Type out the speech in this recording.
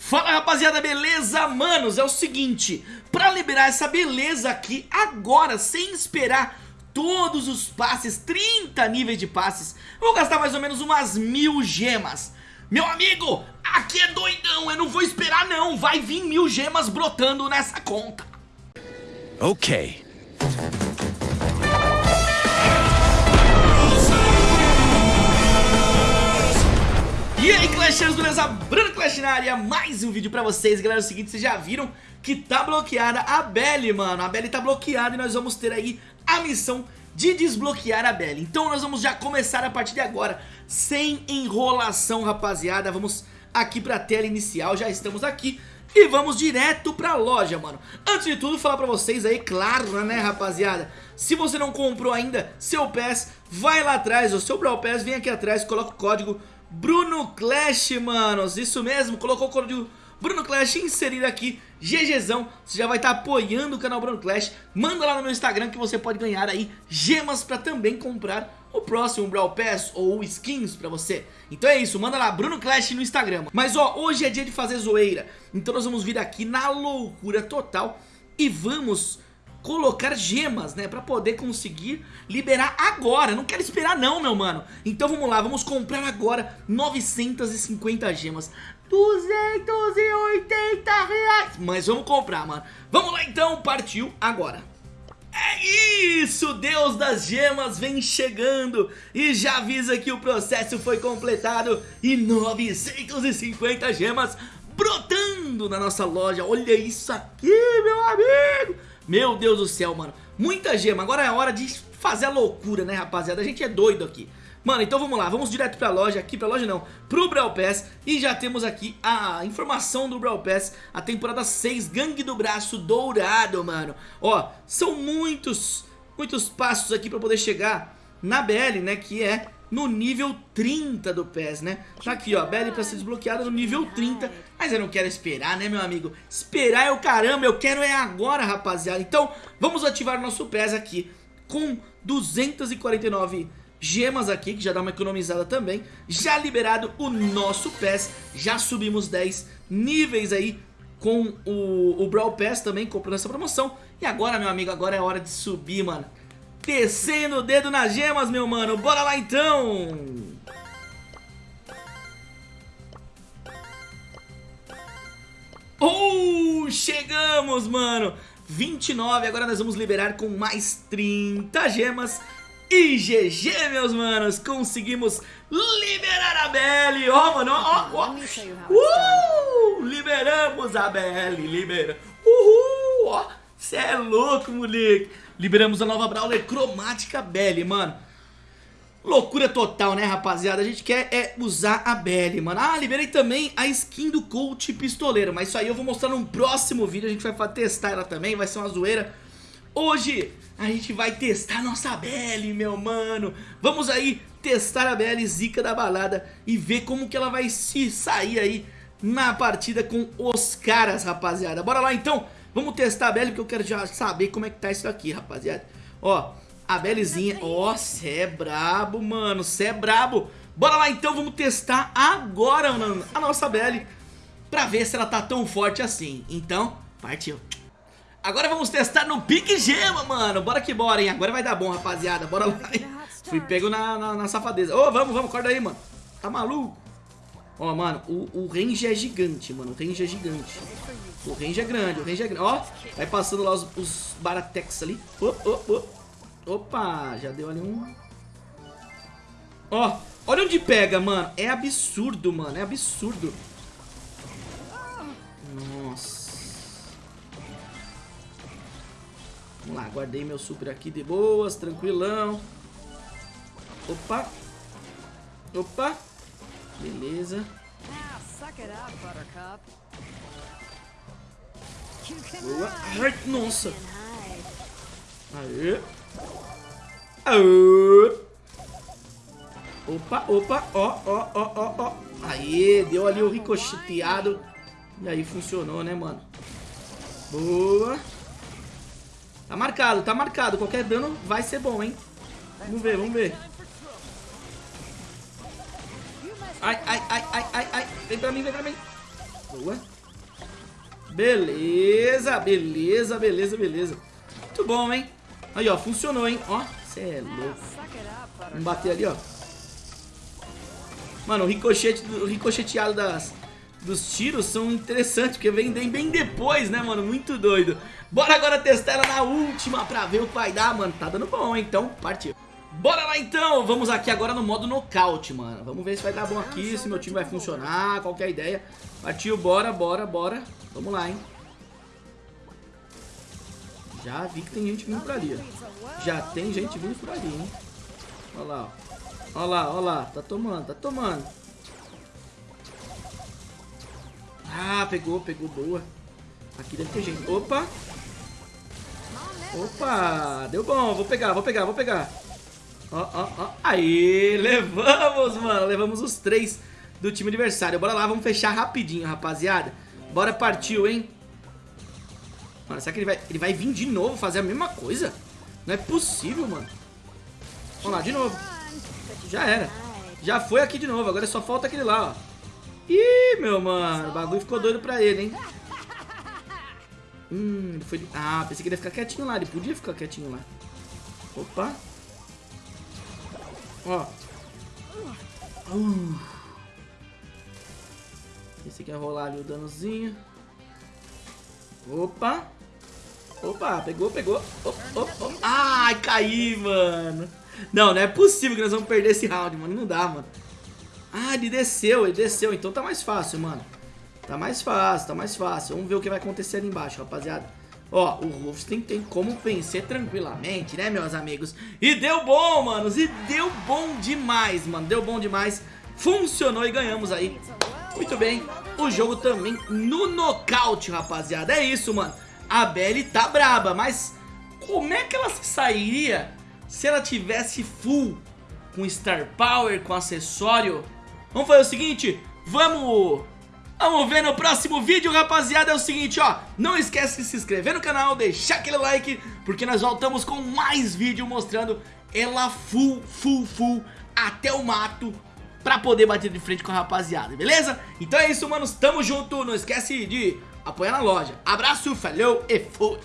Fala rapaziada, beleza? Manos, é o seguinte, pra liberar essa beleza aqui agora, sem esperar todos os passes, 30 níveis de passes, vou gastar mais ou menos umas mil gemas. Meu amigo, aqui é doidão, eu não vou esperar não, vai vir mil gemas brotando nessa conta. Ok. E aí Clashers, beleza? Bruno Clash na área, mais um vídeo pra vocês. Galera, é o seguinte, vocês já viram que tá bloqueada a Belly, mano. A Belly tá bloqueada e nós vamos ter aí a missão de desbloquear a Belly. Então nós vamos já começar a partir de agora Sem enrolação, rapaziada. Vamos aqui pra tela inicial, já estamos aqui. E vamos direto pra loja, mano. Antes de tudo, falar pra vocês aí, claro, né, rapaziada? Se você não comprou ainda seu PES, vai lá atrás O seu Brawl Pass, vem aqui atrás, coloca o código Bruno Clash, manos, isso mesmo, colocou o código Bruno Clash inserido aqui, GGzão, você já vai estar tá apoiando o canal Bruno Clash, manda lá no meu Instagram que você pode ganhar aí gemas pra também comprar o próximo Brawl Pass ou skins pra você. Então é isso, manda lá, Bruno Clash no Instagram. Mas ó, hoje é dia de fazer zoeira, então nós vamos vir aqui na loucura total e vamos colocar gemas, né, pra poder conseguir liberar agora, não quero esperar não, meu mano. Então vamos lá, vamos comprar agora 950 gemas. 280 reais. Mas vamos comprar, mano. Vamos lá então, partiu agora. É isso, Deus das gemas vem chegando. E já avisa que o processo foi completado. E 950 gemas brotando na nossa loja. Olha isso aqui, meu amigo! Meu Deus do céu, mano. Muita gema. Agora é hora de fazer a loucura, né, rapaziada? A gente é doido aqui. Mano, então vamos lá, vamos direto pra loja, aqui pra loja não, pro Brawl Pass E já temos aqui a informação do Brawl Pass, a temporada 6, Gangue do Braço Dourado, mano Ó, são muitos, muitos passos aqui pra poder chegar na BL, né, que é no nível 30 do PES, né? Tá aqui, ó, Belly pra ser desbloqueada no nível 30 Mas eu não quero esperar, né, meu amigo? Esperar é o caramba, eu quero é agora, rapaziada. Então, vamos ativar nosso PES aqui Com 249 gemas aqui, que já dá uma economizada também. Já liberado o nosso PES Já subimos 10 níveis aí com o, o Brawl Pass também, comprando essa promoção. E agora, meu amigo, agora é hora de subir, mano Descendo o dedo nas gemas, meu mano. Bora lá, então. Oh, chegamos, mano. 29, agora nós vamos liberar com mais 30 gemas. E GG, meus manos, conseguimos liberar a Belly. Ó, oh, mano, ó, ó. Uh, liberamos a Belly, libera. Uhul, ó. Cê é louco, moleque. Liberamos a nova Brawler Cromática Belly, mano. Loucura total, né, rapaziada? A gente quer é usar a Belly, mano. Ah, liberei também a skin do Coach Pistoleiro. Mas isso aí eu vou mostrar num próximo vídeo. A gente vai testar ela também, vai ser uma zoeira. Hoje a gente vai testar nossa Belly, meu mano. Vamos aí testar a Belly Zica da balada e ver como que ela vai se sair aí na partida com os caras, rapaziada. Bora lá, então. Vamos testar a Belly, porque eu quero já saber como é que tá isso aqui, rapaziada. Ó, a Bellyzinha. Ó, cê é brabo, mano. Cê é brabo. Bora lá então, vamos testar agora, mano, a nossa Belly. Pra ver se ela tá tão forte assim. Então, partiu. Agora vamos testar no Pique Gema, mano. Bora que bora, hein. Agora vai dar bom, rapaziada. Bora lá. Fui pego na, na, na safadeza. Ô, oh, vamos, vamos, acorda aí, mano. Tá maluco? Ó, mano, o, o range é gigante, mano. O range é gigante. O range é grande, o range é grande. Ó, vai passando lá os, os Baratex ali. Oh, oh, oh. Opa, já deu ali um... Ó, olha onde pega, mano. É absurdo, mano. É absurdo. Nossa. Vamos lá, guardei meu super aqui de boas, tranquilão. Opa. Opa. Beleza. Boa. Ai, nossa. Aê. Aê. Opa, opa, ó, ó, ó, ó, ó. Aê, deu ali o ricocheteado. E aí funcionou, né, mano? Boa. Tá marcado, tá marcado. Qualquer dano vai ser bom, hein? Vamos ver, vamos ver. Ai, ai, ai, ai, ai, ai. Vem pra mim, vem pra mim. Boa. Beleza, beleza, beleza, beleza. Muito bom, hein? Aí, ó, funcionou, hein? Ó, cê é louco. Vamos bater ali, ó. Mano, o ricochete, o ricocheteado das, dos tiros são interessantes, porque vem bem depois, né, mano? Muito doido. Bora agora testar ela na última pra ver o que vai dar, mano. Tá dando bom, hein? Então, partiu. Bora lá então, vamos aqui agora no modo nocaute, mano. Vamos ver se vai dar bom aqui, se meu time vai funcionar, qual é a ideia Partiu, bora, bora, bora. Vamos lá, hein? Já vi que tem gente vindo por ali, ó. Já tem gente vindo por ali, hein? Olha lá, ó. Olha lá, olha lá, tá tomando, tá tomando. Ah, pegou, pegou, boa. Aqui deve ter gente, opa! Opa, deu bom, vou pegar, vou pegar, vou pegar Ó, ó, ó. Aí, levamos, mano. Levamos os três do time adversário. Bora lá, vamos fechar rapidinho, rapaziada. Bora partiu, hein? Mano, será que ele vai, ele vai vir de novo fazer a mesma coisa? Não é possível, mano. Vamos lá, de novo. Já era. Já foi aqui de novo. Agora só falta aquele lá, ó. Ih, meu mano. O bagulho ficou doido pra ele, hein? Hum, ele foi... Ah, pensei que ele ia ficar quietinho lá. Ele podia ficar quietinho lá. Opa. Ó. Uh. Esse aqui é rolar ali o danozinho. Opa. Opa, pegou, pegou. Oh, oh, oh. Ai, caí, mano. Não, não é possível que nós vamos perder esse round, mano. Não dá, mano. Ah, ele desceu, ele desceu. Então tá mais fácil, mano. Tá mais fácil, tá mais fácil. Vamos ver o que vai acontecer ali embaixo, rapaziada. Ó, o Wolfenstein tem como vencer tranquilamente, né, meus amigos? E deu bom, manos, e deu bom demais, mano, deu bom demais. Funcionou e ganhamos aí. Muito bem, o jogo também no nocaute, rapaziada. É isso, mano. A Belly tá braba, mas como é que ela se sairia se ela tivesse full com Star Power, com acessório? Vamos fazer o seguinte, vamos Vamos ver no próximo vídeo, rapaziada. É o seguinte, ó. Não esquece de se inscrever no canal, deixar aquele like, porque nós voltamos com mais vídeo mostrando ela full, full, full até o mato pra poder bater de frente com a rapaziada, beleza? Então é isso, manos. Tamo junto. Não esquece de apoiar na loja. Abraço, falou e fui.